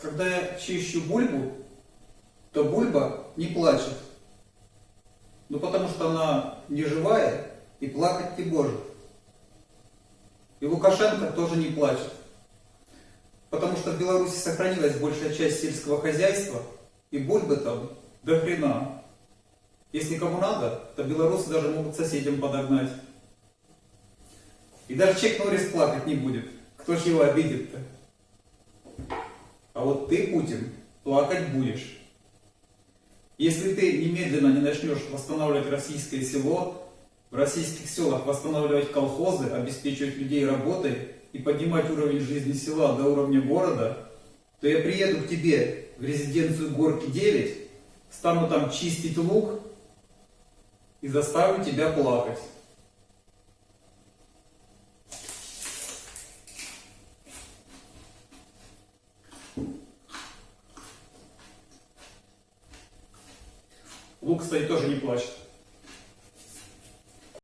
когда я чищу бульбу, то бульба не плачет. Ну потому что она не живая и плакать не может. И Лукашенко тоже не плачет. Потому что в Беларуси сохранилась большая часть сельского хозяйства, и бульбы там до хрена. Если кому надо, то белорусы даже могут соседям подогнать. И даже Чек Норрис плакать не будет. Кто ж его обидит-то? А вот ты, Путин, плакать будешь. Если ты немедленно не начнешь восстанавливать российское село, в российских селах восстанавливать колхозы, обеспечивать людей работой и поднимать уровень жизни села до уровня города, то я приеду к тебе в резиденцию Горки 9, стану там чистить лук и заставлю тебя плакать. Лук, кстати, тоже не плачет.